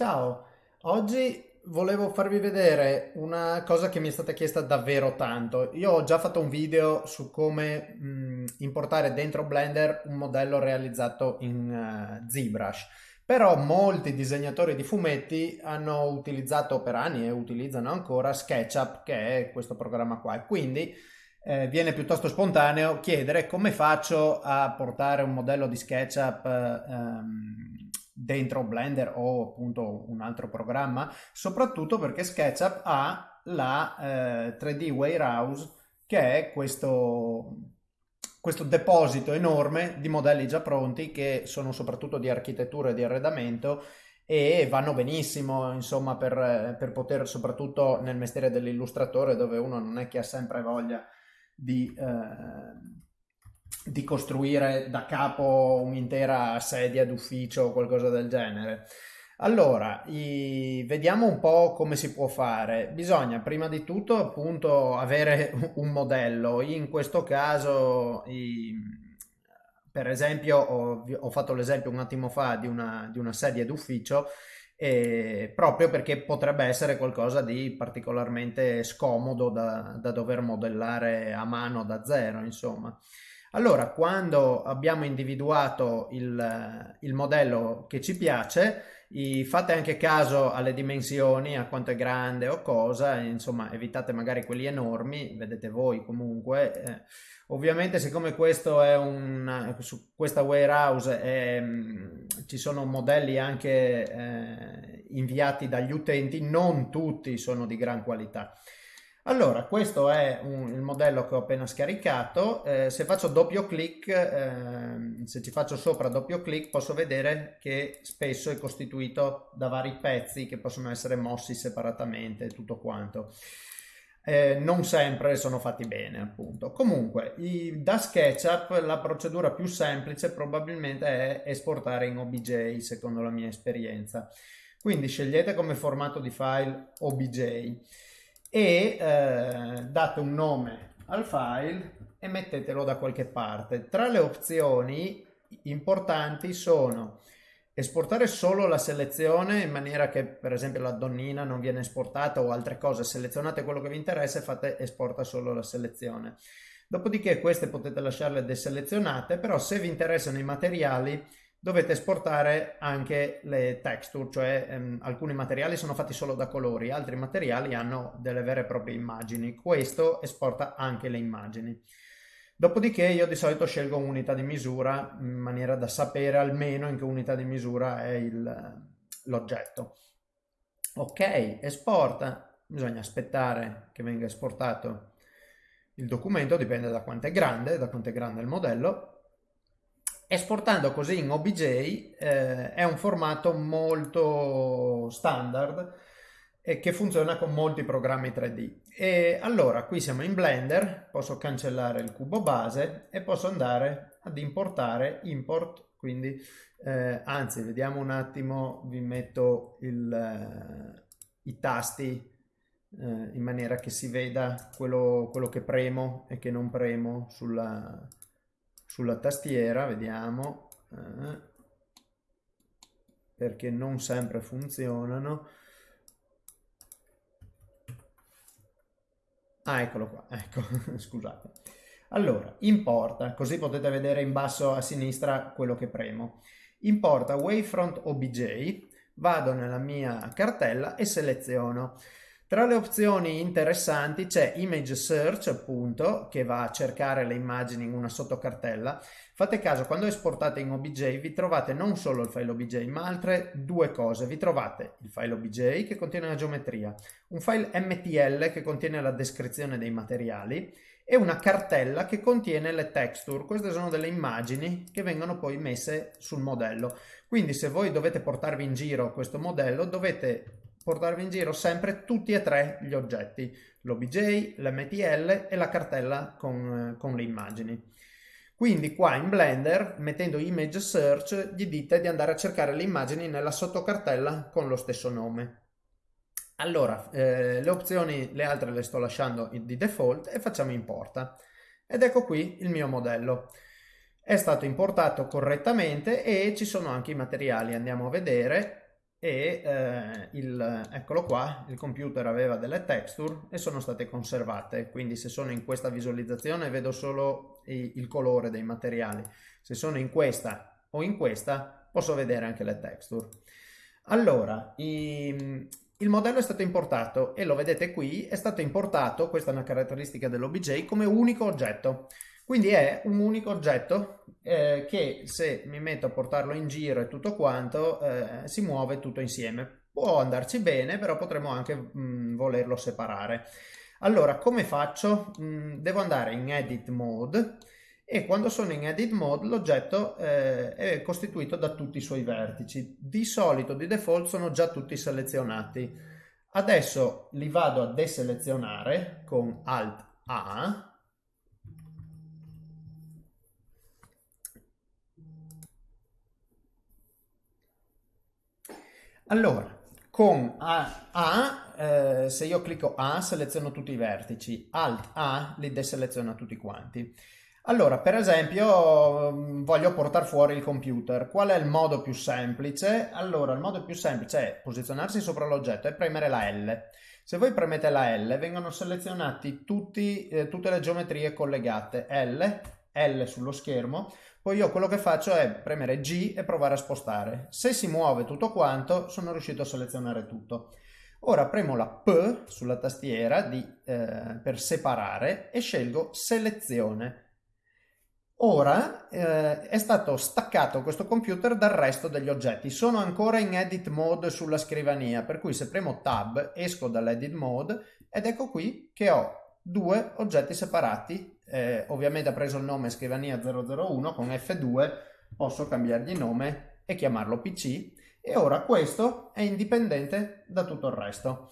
Ciao, oggi volevo farvi vedere una cosa che mi è stata chiesta davvero tanto. Io ho già fatto un video su come mh, importare dentro Blender un modello realizzato in uh, ZBrush, però molti disegnatori di fumetti hanno utilizzato per anni e utilizzano ancora SketchUp, che è questo programma qua, e quindi eh, viene piuttosto spontaneo chiedere come faccio a portare un modello di SketchUp ehm, dentro Blender o appunto un altro programma, soprattutto perché SketchUp ha la eh, 3D Warehouse che è questo, questo deposito enorme di modelli già pronti che sono soprattutto di architettura e di arredamento e vanno benissimo insomma per, per poter soprattutto nel mestiere dell'illustratore dove uno non è che ha sempre voglia di, eh, di costruire da capo un'intera sedia d'ufficio o qualcosa del genere. Allora, i... vediamo un po' come si può fare. Bisogna prima di tutto appunto avere un modello. In questo caso, i... per esempio, ho, ho fatto l'esempio un attimo fa di una, di una sedia d'ufficio eh, proprio perché potrebbe essere qualcosa di particolarmente scomodo da, da dover modellare a mano da zero, insomma. Allora, quando abbiamo individuato il, il modello che ci piace, i, fate anche caso alle dimensioni, a quanto è grande o cosa, insomma evitate magari quelli enormi, vedete voi comunque. Eh, ovviamente siccome questo è un, su questa warehouse è, mm, ci sono modelli anche eh, inviati dagli utenti, non tutti sono di gran qualità. Allora, questo è un, il modello che ho appena scaricato. Eh, se faccio doppio clic, eh, se ci faccio sopra doppio clic, posso vedere che spesso è costituito da vari pezzi che possono essere mossi separatamente, tutto quanto. Eh, non sempre sono fatti bene, appunto. Comunque, i, da SketchUp la procedura più semplice probabilmente è esportare in OBJ, secondo la mia esperienza. Quindi scegliete come formato di file OBJ e eh, date un nome al file e mettetelo da qualche parte. Tra le opzioni importanti sono esportare solo la selezione in maniera che per esempio la donnina non viene esportata o altre cose, selezionate quello che vi interessa e fate esporta solo la selezione. Dopodiché queste potete lasciarle deselezionate, però se vi interessano i materiali dovete esportare anche le texture, cioè ehm, alcuni materiali sono fatti solo da colori, altri materiali hanno delle vere e proprie immagini. Questo esporta anche le immagini. Dopodiché io di solito scelgo un'unità di misura in maniera da sapere almeno in che unità di misura è l'oggetto. Ok, esporta, bisogna aspettare che venga esportato il documento, dipende da quanto è grande, da quanto è grande il modello, Esportando così in OBJ eh, è un formato molto standard e che funziona con molti programmi 3D. E allora qui siamo in Blender, posso cancellare il cubo base e posso andare ad importare, import, quindi eh, anzi vediamo un attimo, vi metto il, eh, i tasti eh, in maniera che si veda quello, quello che premo e che non premo sulla sulla tastiera, vediamo, eh, perché non sempre funzionano. Ah, eccolo qua, ecco, scusate. Allora, importa, così potete vedere in basso a sinistra quello che premo. Importa Wavefront OBJ, vado nella mia cartella e seleziono. Tra le opzioni interessanti c'è Image Search, appunto, che va a cercare le immagini in una sottocartella. Fate caso, quando esportate in OBJ vi trovate non solo il file OBJ, ma altre due cose. Vi trovate il file OBJ che contiene la geometria, un file MTL che contiene la descrizione dei materiali e una cartella che contiene le texture. Queste sono delle immagini che vengono poi messe sul modello. Quindi se voi dovete portarvi in giro questo modello dovete portarvi in giro sempre tutti e tre gli oggetti, l'OBJ, l'MTL e la cartella con, con le immagini. Quindi qua in Blender, mettendo Image Search, gli dite di andare a cercare le immagini nella sottocartella con lo stesso nome. Allora, eh, le opzioni, le altre le sto lasciando di default e facciamo importa. Ed ecco qui il mio modello. È stato importato correttamente e ci sono anche i materiali, andiamo a vedere e eh, il, eccolo qua, il computer aveva delle texture e sono state conservate, quindi se sono in questa visualizzazione vedo solo i, il colore dei materiali, se sono in questa o in questa posso vedere anche le texture. Allora, i, il modello è stato importato e lo vedete qui, è stato importato, questa è una caratteristica dell'OBJ, come unico oggetto. Quindi è un unico oggetto eh, che se mi metto a portarlo in giro e tutto quanto eh, si muove tutto insieme. Può andarci bene, però potremmo anche mh, mm, volerlo separare. Allora, come faccio? Mh, mm, devo andare in Edit Mode e quando sono in Edit Mode l'oggetto eh, è costituito da tutti i suoi vertici. Di solito, di default, sono già tutti selezionati. Adesso li vado a deselezionare con Alt A Allora, con A, A eh, se io clicco A seleziono tutti i vertici, Alt A li deseleziono tutti quanti. Allora, per esempio, mm, voglio portare fuori il computer. Qual è il modo più semplice? Allora, il modo più semplice è posizionarsi sopra l'oggetto e premere la L. Se voi premete la L, vengono selezionati tutti, eh, tutte le geometrie collegate. L, L sullo schermo, poi io quello che faccio è premere G e provare a spostare. Se si muove tutto quanto, sono riuscito a selezionare tutto. Ora premo la P sulla tastiera di, eh, per separare e scelgo selezione. Ora eh, è stato staccato questo computer dal resto degli oggetti. Sono ancora in edit mode sulla scrivania, per cui se premo tab esco dall'edit mode ed ecco qui che ho due oggetti separati eh, ovviamente ha preso il nome scrivania 001 con F2 posso cambiargli nome e chiamarlo PC e ora questo è indipendente da tutto il resto.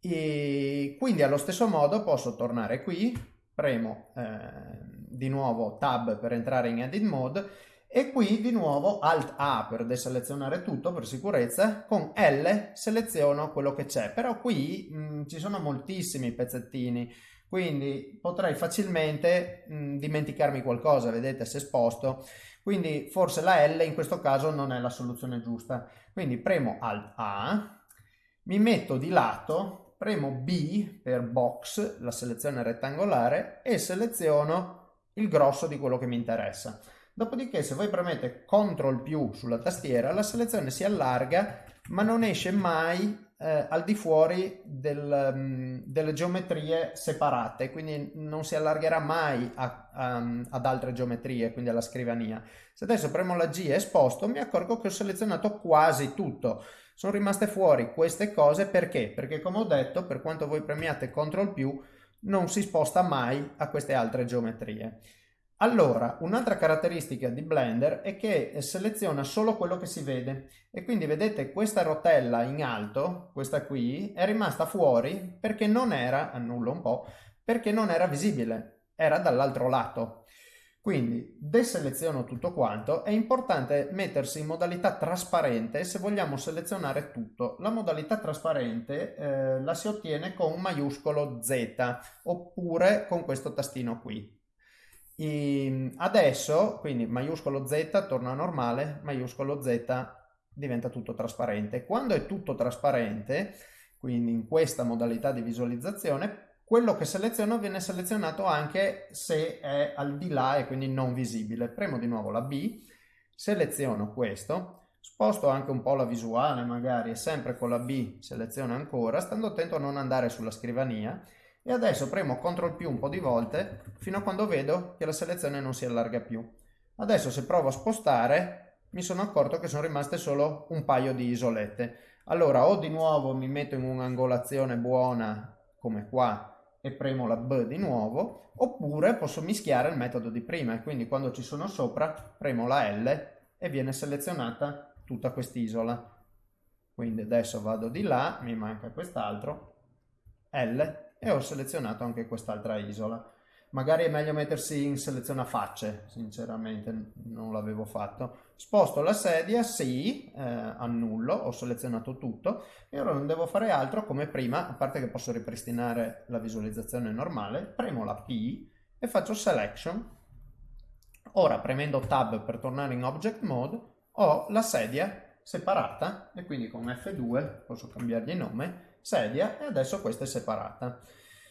E quindi allo stesso modo posso tornare qui premo eh, di nuovo tab per entrare in edit mode e qui di nuovo alt A per deselezionare tutto per sicurezza con L seleziono quello che c'è. Però qui mh, mm, ci sono moltissimi pezzettini quindi potrei facilmente mh, dimenticarmi qualcosa, vedete se sposto, quindi forse la L in questo caso non è la soluzione giusta. Quindi premo Alt A, mi metto di lato, premo B per box, la selezione rettangolare, e seleziono il grosso di quello che mi interessa. Dopodiché se voi premete CTRL più sulla tastiera, la selezione si allarga ma non esce mai eh, al di fuori del, um, delle geometrie separate, quindi non si allargherà mai a, a, ad altre geometrie, quindi alla scrivania. Se adesso premo la G e sposto, mi accorgo che ho selezionato quasi tutto. Sono rimaste fuori queste cose perché? Perché come ho detto, per quanto voi premiate CTRL più, non si sposta mai a queste altre geometrie. Allora, un'altra caratteristica di Blender è che seleziona solo quello che si vede e quindi vedete questa rotella in alto, questa qui, è rimasta fuori perché non era, annullo un po', perché non era visibile, era dall'altro lato. Quindi deseleziono tutto quanto, è importante mettersi in modalità trasparente se vogliamo selezionare tutto. La modalità trasparente eh, la si ottiene con maiuscolo Z oppure con questo tastino qui. E adesso, quindi maiuscolo Z torna normale, maiuscolo Z diventa tutto trasparente. Quando è tutto trasparente, quindi in questa modalità di visualizzazione, quello che seleziono viene selezionato anche se è al di là e quindi non visibile. Premo di nuovo la B, seleziono questo, sposto anche un po' la visuale magari e sempre con la B seleziono ancora, stando attento a non andare sulla scrivania e adesso premo CTRL più un po' di volte fino a quando vedo che la selezione non si allarga più. Adesso se provo a spostare mi sono accorto che sono rimaste solo un paio di isolette. Allora o di nuovo mi metto in un'angolazione buona come qua e premo la B di nuovo oppure posso mischiare il metodo di prima e quindi quando ci sono sopra premo la L e viene selezionata tutta quest'isola. Quindi adesso vado di là, mi manca quest'altro, L e ho selezionato anche quest'altra isola. Magari è meglio mettersi in seleziona facce, sinceramente non l'avevo fatto. Sposto la sedia, sì, eh, annullo, ho selezionato tutto e ora non devo fare altro come prima, a parte che posso ripristinare la visualizzazione normale, premo la P e faccio Selection. Ora premendo Tab per tornare in Object Mode ho la sedia separata e quindi con F2 posso cambiargli nome, sedia e adesso questa è separata.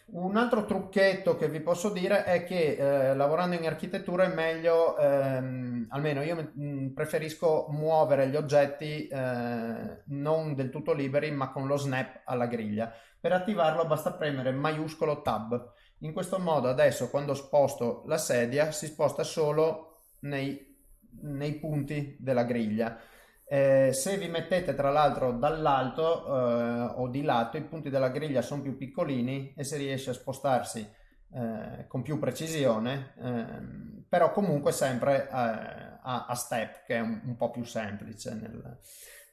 Un altro trucchetto che vi posso dire è che eh, lavorando in architettura è meglio, ehm, almeno io mm, preferisco muovere gli oggetti eh, non del tutto liberi ma con lo snap alla griglia. Per attivarlo basta premere maiuscolo tab. In questo modo adesso quando sposto la sedia si sposta solo nei, nei punti della griglia. Eh, se vi mettete tra l'altro dall'alto eh, o di lato i punti della griglia sono più piccolini e si riesce a spostarsi eh, con più precisione ehm, però comunque sempre a, a, step che è un, un po' più semplice nel,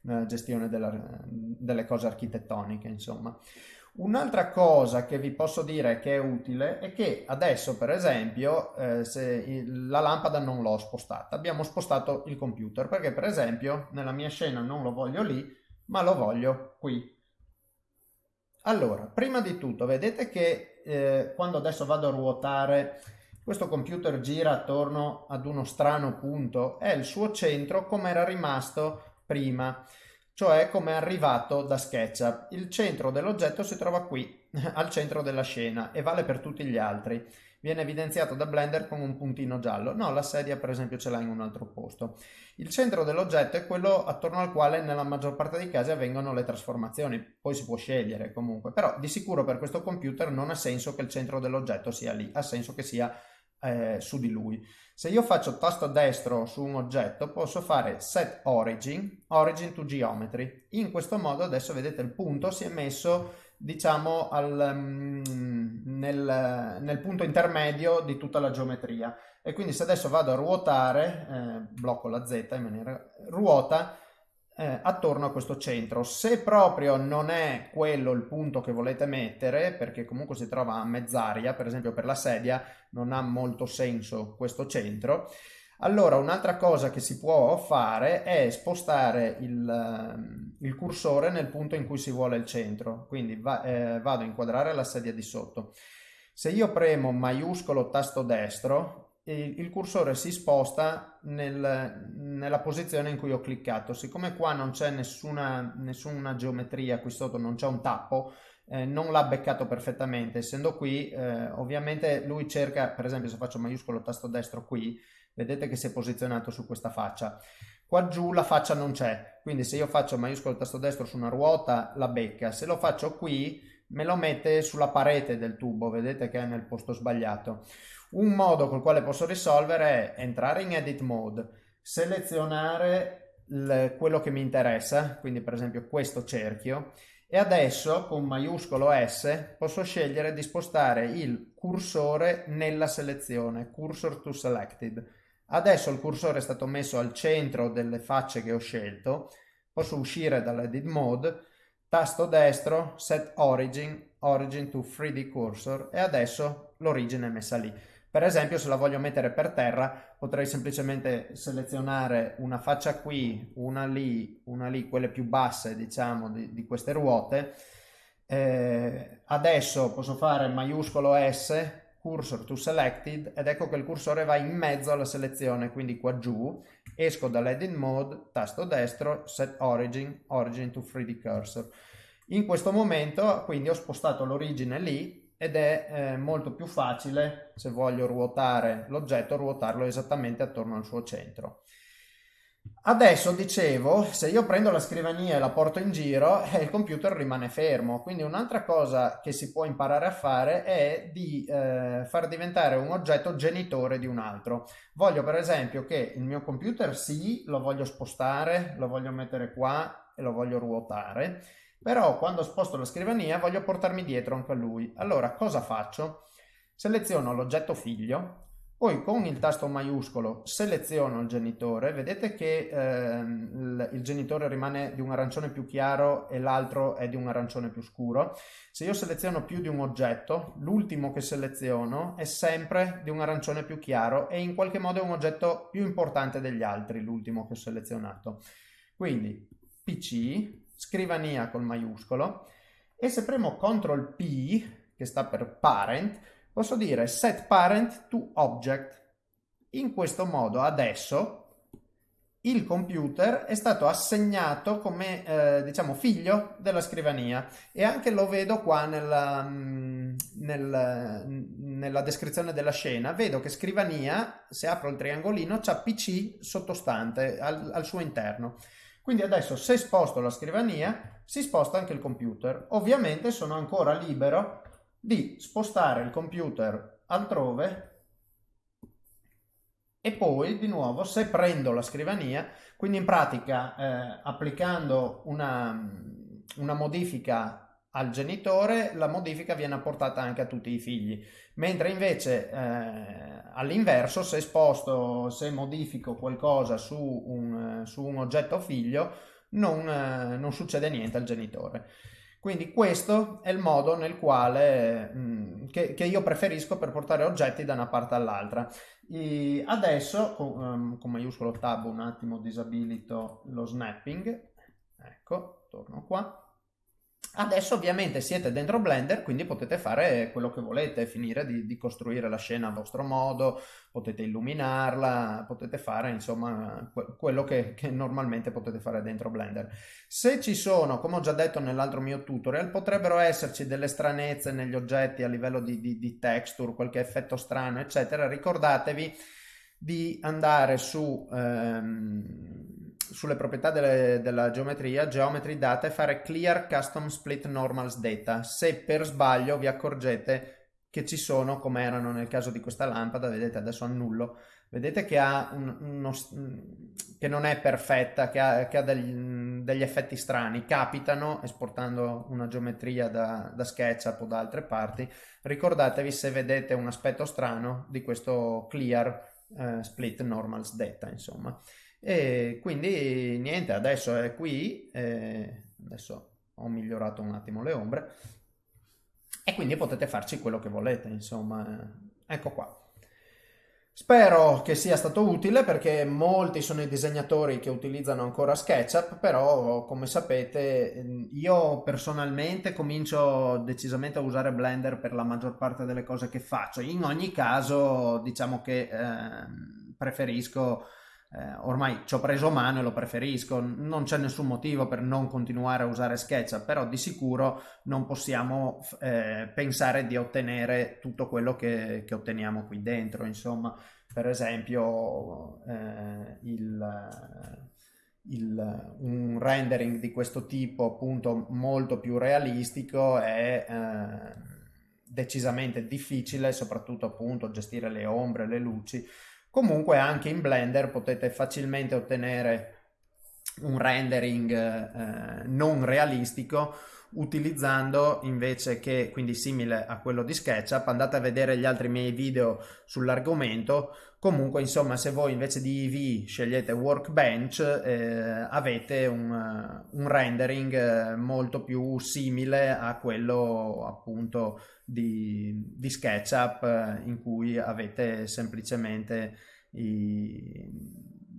nella gestione della, delle cose architettoniche insomma Un'altra cosa che vi posso dire che è utile è che adesso, per esempio, eh, se la lampada non l'ho spostata, abbiamo spostato il computer perché, per esempio, nella mia scena non lo voglio lì, ma lo voglio qui. Allora, prima di tutto, vedete che eh, quando adesso vado a ruotare, questo computer gira attorno ad uno strano punto, è il suo centro come era rimasto prima cioè come è arrivato da SketchUp. Il centro dell'oggetto si trova qui, al centro della scena, e vale per tutti gli altri. Viene evidenziato da Blender con un puntino giallo. No, la sedia per esempio ce l'ha in un altro posto. Il centro dell'oggetto è quello attorno al quale nella maggior parte dei casi avvengono le trasformazioni. Poi si può scegliere comunque, però di sicuro per questo computer non ha senso che il centro dell'oggetto sia lì, ha senso che sia eh, su di lui. Se io faccio tasto destro su un oggetto posso fare set origin, origin to geometry. In questo modo adesso vedete il punto si è messo diciamo al, um, nel, nel, punto intermedio di tutta la geometria e quindi se adesso vado a ruotare, eh, blocco la Z in maniera ruota, eh, attorno a questo centro. Se proprio non è quello il punto che volete mettere, perché comunque si trova a mezz'aria, per esempio per la sedia non ha molto senso questo centro, allora un'altra cosa che si può fare è spostare il, ehm, il cursore nel punto in cui si vuole il centro, quindi va, eh, vado a inquadrare la sedia di sotto. Se io premo maiuscolo tasto destro, il cursore si sposta nel, nella posizione in cui ho cliccato. Siccome qua non c'è nessuna, nessuna, geometria, qui sotto non c'è un tappo, eh, non l'ha beccato perfettamente. Essendo qui, eh, ovviamente lui cerca, per esempio se faccio maiuscolo tasto destro qui, vedete che si è posizionato su questa faccia. Qua giù la faccia non c'è, quindi se io faccio maiuscolo tasto destro su una ruota la becca. Se lo faccio qui me lo mette sulla parete del tubo, vedete che è nel posto sbagliato. Un modo col quale posso risolvere è entrare in edit mode, selezionare quello che mi interessa, quindi per esempio questo cerchio, e adesso con maiuscolo S posso scegliere di spostare il cursore nella selezione, cursor to selected. Adesso il cursore è stato messo al centro delle facce che ho scelto, posso uscire dall'edit mode, tasto destro, set origin, origin to 3D cursor e adesso l'origine è messa lì. Per esempio, se la voglio mettere per terra, potrei semplicemente selezionare una faccia qui, una lì, una lì, quelle più basse, diciamo, di, di queste ruote. Eh, adesso posso fare maiuscolo S, cursor to selected, ed ecco che il cursore va in mezzo alla selezione, quindi qua giù. Esco dall'edit mode, tasto destro, set origin, origin to 3D cursor. In questo momento, quindi ho spostato l'origine lì, ed è eh, molto più facile se voglio ruotare l'oggetto ruotarlo esattamente attorno al suo centro. Adesso dicevo, se io prendo la scrivania e la porto in giro, eh, il computer rimane fermo. Quindi un'altra cosa che si può imparare a fare è di eh, far diventare un oggetto genitore di un altro. Voglio per esempio che il mio computer sì, lo voglio spostare, lo voglio mettere qua e lo voglio ruotare però quando sposto la scrivania voglio portarmi dietro anche a lui. Allora cosa faccio? Seleziono l'oggetto figlio, poi con il tasto maiuscolo seleziono il genitore, vedete che eh, il, genitore rimane di un arancione più chiaro e l'altro è di un arancione più scuro. Se io seleziono più di un oggetto, l'ultimo che seleziono è sempre di un arancione più chiaro e in qualche modo è un oggetto più importante degli altri, l'ultimo che ho selezionato. Quindi PC, scrivania col maiuscolo e se premo CTRL P, che sta per parent, posso dire set parent to object. In questo modo adesso il computer è stato assegnato come eh, diciamo figlio della scrivania e anche lo vedo qua nella, mm, nel, nella descrizione della scena vedo che scrivania se apro il triangolino c'ha pc sottostante al, al suo interno quindi adesso se sposto la scrivania si sposta anche il computer. Ovviamente sono ancora libero di spostare il computer altrove e poi di nuovo se prendo la scrivania, quindi in pratica eh, applicando una, una modifica al genitore, la modifica viene apportata anche a tutti i figli, mentre invece eh, all'inverso se sposto, se modifico qualcosa su un, su un oggetto figlio, non, eh, non succede niente al genitore. Quindi questo è il modo nel quale, mh, mm, che, che, io preferisco per portare oggetti da una parte all'altra. E adesso, con, um, con maiuscolo tab, un attimo disabilito lo snapping. Ecco, torno qua. Adesso ovviamente siete dentro Blender, quindi potete fare quello che volete, finire di, di, costruire la scena a vostro modo, potete illuminarla, potete fare insomma quello che, che, normalmente potete fare dentro Blender. Se ci sono, come ho già detto nell'altro mio tutorial, potrebbero esserci delle stranezze negli oggetti a livello di, di, di texture, qualche effetto strano, eccetera, ricordatevi di andare su... Ehm, sulle proprietà delle, della geometria, geometry data e fare clear custom split normals data. Se per sbaglio vi accorgete che ci sono, come erano nel caso di questa lampada, vedete adesso annullo, vedete che, ha un, uno, che non è perfetta, che ha, che ha degli, degli, effetti strani, capitano esportando una geometria da, da SketchUp o da altre parti. Ricordatevi se vedete un aspetto strano di questo clear uh, split normals data, insomma. E quindi niente, adesso è qui, eh, adesso ho migliorato un attimo le ombre e quindi potete farci quello che volete, insomma, ecco qua. Spero che sia stato utile perché molti sono i disegnatori che utilizzano ancora SketchUp, però come sapete io personalmente comincio decisamente a usare Blender per la maggior parte delle cose che faccio. In ogni caso diciamo che eh, preferisco eh, ormai ci ho preso mano e lo preferisco, non c'è nessun motivo per non continuare a usare SketchUp, però di sicuro non possiamo eh, pensare di ottenere tutto quello che, che, otteniamo qui dentro, insomma, per esempio eh, il, il, un rendering di questo tipo appunto molto più realistico è eh, decisamente difficile, soprattutto appunto gestire le ombre, le luci, Comunque anche in Blender potete facilmente ottenere un rendering eh, non realistico utilizzando invece che quindi simile a quello di SketchUp andate a vedere gli altri miei video sull'argomento. Comunque insomma se voi invece di EV scegliete Workbench eh, avete un, un rendering eh, molto più simile a quello appunto di, di SketchUp eh, in cui avete semplicemente i,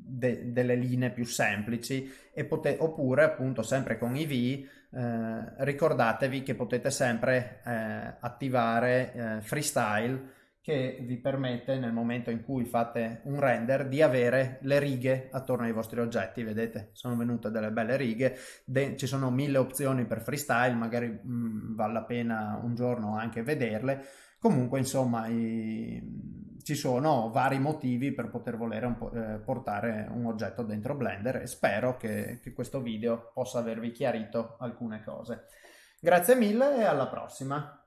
de, delle linee più semplici oppure appunto sempre con EV eh, ricordatevi che potete sempre eh, attivare eh, freestyle che vi permette nel momento in cui fate un render di avere le righe attorno ai vostri oggetti. Vedete sono venute delle belle righe. De ci sono mille opzioni per freestyle magari mh, mm, vale la pena un giorno anche vederle. Comunque insomma i, ci sono vari motivi per poter volere un eh, portare un oggetto dentro Blender e spero che, che questo video possa avervi chiarito alcune cose. Grazie mille e alla prossima